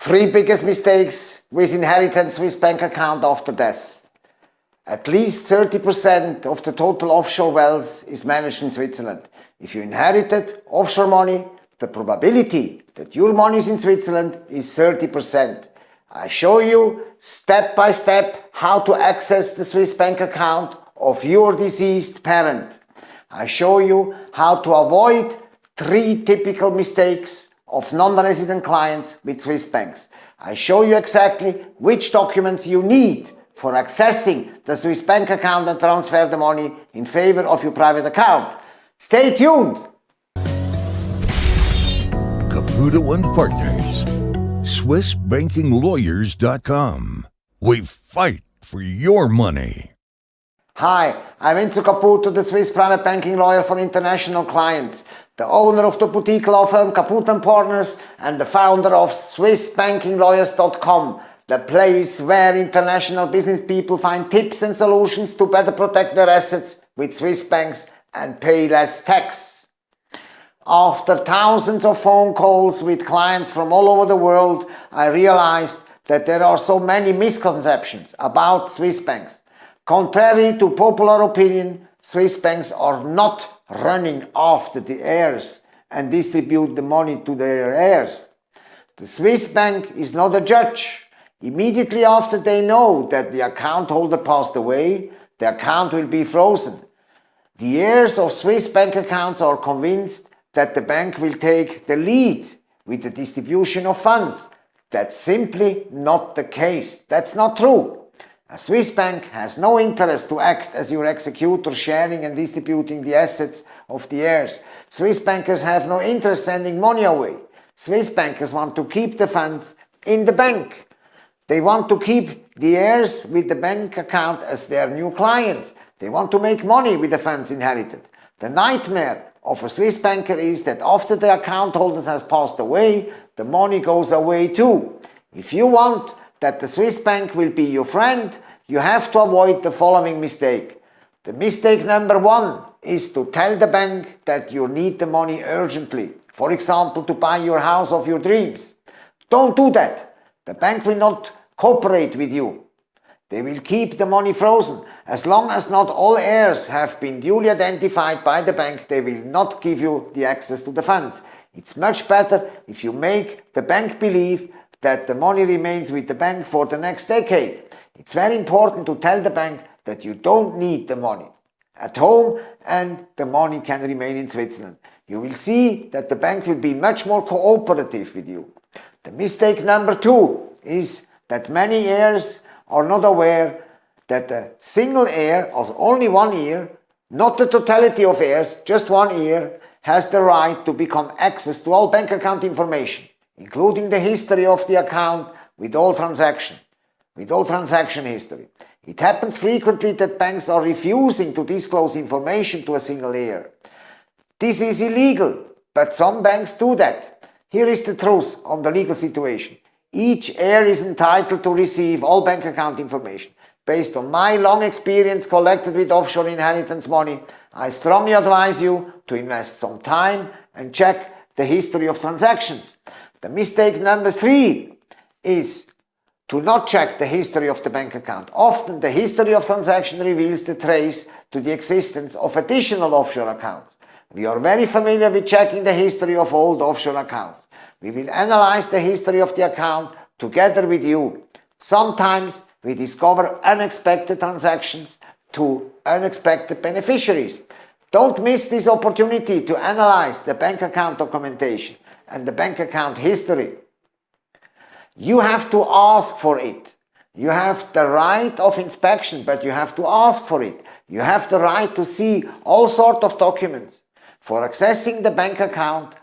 Three biggest mistakes with inheritance Swiss bank account after death. At least 30% of the total offshore wealth is managed in Switzerland. If you inherited offshore money, the probability that your money is in Switzerland is 30%. I show you step by step how to access the Swiss bank account of your deceased parent. I show you how to avoid three typical mistakes of non-resident clients with Swiss banks. I show you exactly which documents you need for accessing the Swiss bank account and transfer the money in favor of your private account. Stay tuned! Caputo and Partners, SwissBankingLawyers.com. We fight for your money. Hi, I'm Enzo Caputo, the Swiss private banking lawyer for international clients the owner of the boutique law firm Caputo & Partners and the founder of SwissBankingLawyers.com, the place where international business people find tips and solutions to better protect their assets with Swiss banks and pay less tax. After thousands of phone calls with clients from all over the world, I realized that there are so many misconceptions about Swiss banks. Contrary to popular opinion, Swiss banks are not running after the heirs and distribute the money to their heirs. The Swiss bank is not a judge. Immediately after they know that the account holder passed away, the account will be frozen. The heirs of Swiss bank accounts are convinced that the bank will take the lead with the distribution of funds. That's simply not the case. That's not true. A Swiss bank has no interest to act as your executor sharing and distributing the assets of the heirs. Swiss bankers have no interest sending money away. Swiss bankers want to keep the funds in the bank. They want to keep the heirs with the bank account as their new clients. They want to make money with the funds inherited. The nightmare of a Swiss banker is that after the account holders has passed away, the money goes away too. If you want that the Swiss bank will be your friend, you have to avoid the following mistake. The mistake number one is to tell the bank that you need the money urgently. For example, to buy your house of your dreams. Don't do that. The bank will not cooperate with you. They will keep the money frozen. As long as not all heirs have been duly identified by the bank, they will not give you the access to the funds. It's much better if you make the bank believe that the money remains with the bank for the next decade. It's very important to tell the bank that you don't need the money at home and the money can remain in Switzerland. You will see that the bank will be much more cooperative with you. The mistake number two is that many heirs are not aware that a single heir of only one heir, not the totality of heirs, just one heir, has the right to become access to all bank account information including the history of the account with all transaction, with all transaction history. It happens frequently that banks are refusing to disclose information to a single heir. This is illegal, but some banks do that. Here is the truth on the legal situation. Each heir is entitled to receive all bank account information. Based on my long experience collected with offshore inheritance money, I strongly advise you to invest some time and check the history of transactions. The mistake number three is to not check the history of the bank account. Often the history of transaction reveals the trace to the existence of additional offshore accounts. We are very familiar with checking the history of old offshore accounts. We will analyze the history of the account together with you. Sometimes we discover unexpected transactions to unexpected beneficiaries. Don't miss this opportunity to analyze the bank account documentation and the bank account history. You have to ask for it. You have the right of inspection, but you have to ask for it. You have the right to see all sorts of documents. For accessing the bank account,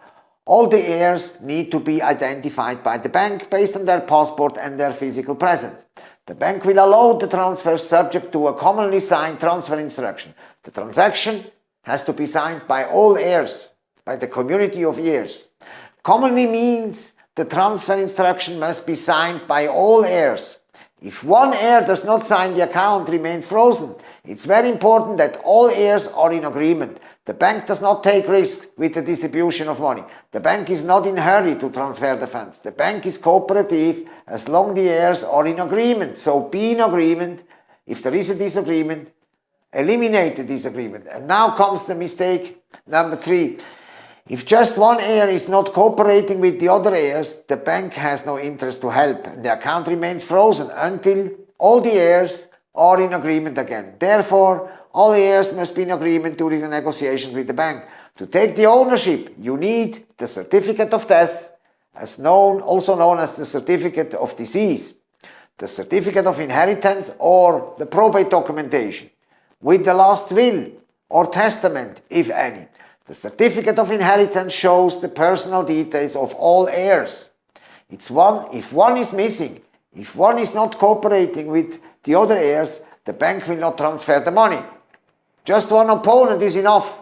all the heirs need to be identified by the bank based on their passport and their physical presence. The bank will allow the transfer subject to a commonly signed transfer instruction. The transaction has to be signed by all heirs, by the community of heirs commonly means the transfer instruction must be signed by all heirs. If one heir does not sign the account remains frozen. It's very important that all heirs are in agreement. The bank does not take risks with the distribution of money. The bank is not in a hurry to transfer the funds. The bank is cooperative as long the heirs are in agreement. So be in agreement. If there is a disagreement, eliminate the disagreement. And now comes the mistake number three. If just one heir is not cooperating with the other heirs, the bank has no interest to help and the account remains frozen until all the heirs are in agreement again. Therefore, all heirs must be in agreement during the negotiations with the bank. To take the ownership, you need the certificate of death, as known, also known as the certificate of disease, the certificate of inheritance or the probate documentation, with the last will or testament, if any. The certificate of inheritance shows the personal details of all heirs. It's one, if one is missing, if one is not cooperating with the other heirs, the bank will not transfer the money. Just one opponent is enough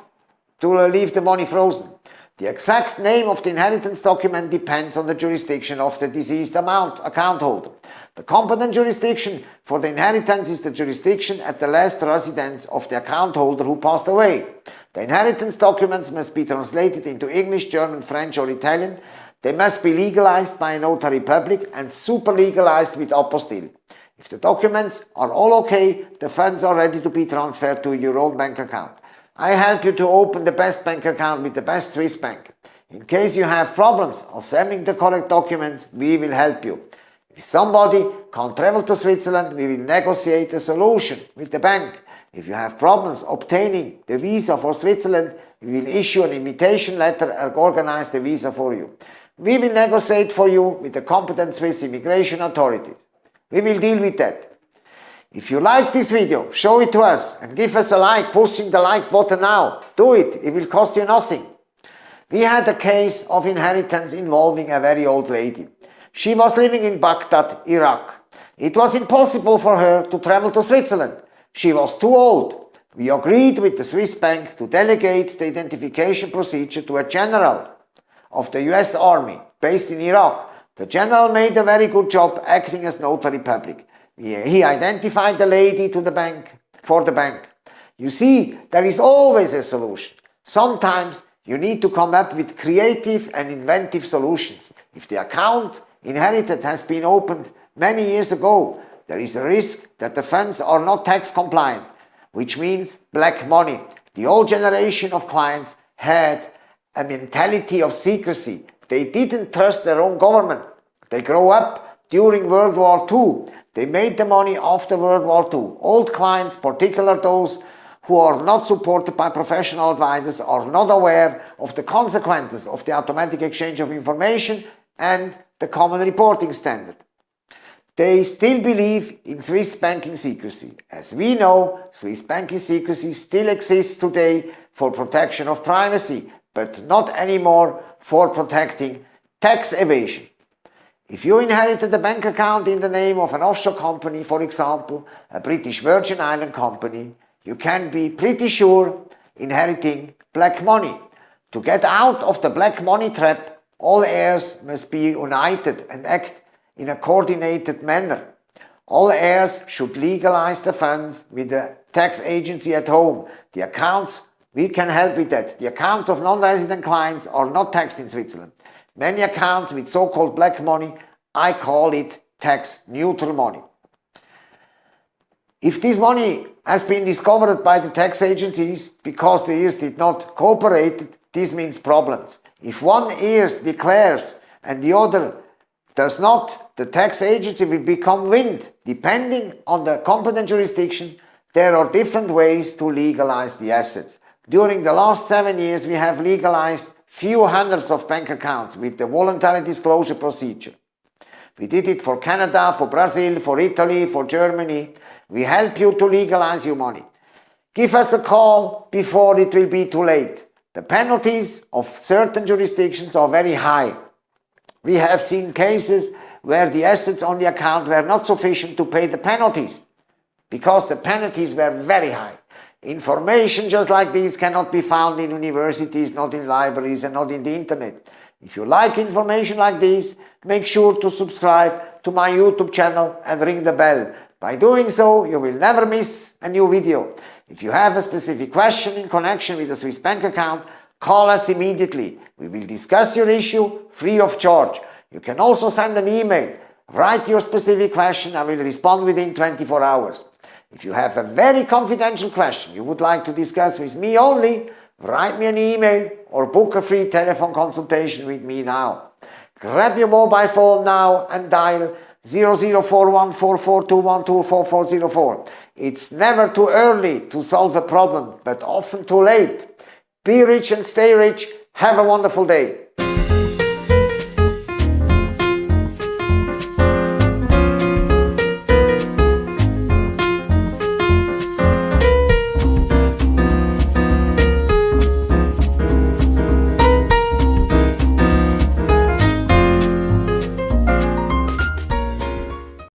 to leave the money frozen. The exact name of the inheritance document depends on the jurisdiction of the deceased amount, account holder. The competent jurisdiction for the inheritance is the jurisdiction at the last residence of the account holder who passed away. The inheritance documents must be translated into English, German, French or Italian. They must be legalized by a notary public and super legalized with apostille. If the documents are all okay, the funds are ready to be transferred to your own bank account. I help you to open the best bank account with the best Swiss bank. In case you have problems assembling the correct documents, we will help you. If somebody can't travel to Switzerland, we will negotiate a solution with the bank. If you have problems obtaining the visa for Switzerland, we will issue an invitation letter and organize the visa for you. We will negotiate for you with the competent Swiss immigration authorities. We will deal with that. If you like this video, show it to us and give us a like, pushing the like button now. Do it, it will cost you nothing. We had a case of inheritance involving a very old lady. She was living in Baghdad, Iraq. It was impossible for her to travel to Switzerland. She was too old. We agreed with the Swiss bank to delegate the identification procedure to a general of the US Army based in Iraq the general made a very good job acting as notary public. He identified the lady to the bank, for the bank. You see, there is always a solution. Sometimes you need to come up with creative and inventive solutions. If the account inherited has been opened many years ago, there is a risk that the funds are not tax compliant, which means black money. The old generation of clients had a mentality of secrecy they didn't trust their own government. They grow up during World War II. They made the money after World War II. Old clients, particularly those who are not supported by professional advisors, are not aware of the consequences of the automatic exchange of information and the common reporting standard. They still believe in Swiss banking secrecy. As we know, Swiss banking secrecy still exists today for protection of privacy, but not anymore for protecting tax evasion. If you inherited a bank account in the name of an offshore company, for example, a British Virgin Island company, you can be pretty sure inheriting black money. To get out of the black money trap, all heirs must be united and act in a coordinated manner. All heirs should legalize the funds with the tax agency at home. The accounts we can help with that. The accounts of non-resident clients are not taxed in Switzerland. Many accounts with so-called black money, I call it tax neutral money. If this money has been discovered by the tax agencies because the heirs did not cooperate, this means problems. If one heirs declares and the other does not, the tax agency will become wind. Depending on the competent jurisdiction, there are different ways to legalize the assets. During the last seven years, we have legalized few hundreds of bank accounts with the voluntary disclosure procedure. We did it for Canada, for Brazil, for Italy, for Germany. We help you to legalize your money. Give us a call before it will be too late. The penalties of certain jurisdictions are very high. We have seen cases where the assets on the account were not sufficient to pay the penalties because the penalties were very high. Information just like this cannot be found in universities, not in libraries and not in the internet. If you like information like this, make sure to subscribe to my YouTube channel and ring the bell. By doing so, you will never miss a new video. If you have a specific question in connection with a Swiss bank account, call us immediately. We will discuss your issue free of charge. You can also send an email. Write your specific question, I will respond within 24 hours. If you have a very confidential question you would like to discuss with me only, write me an email or book a free telephone consultation with me now. Grab your mobile phone now and dial 00414421244404. It's never too early to solve a problem, but often too late. Be rich and stay rich. Have a wonderful day.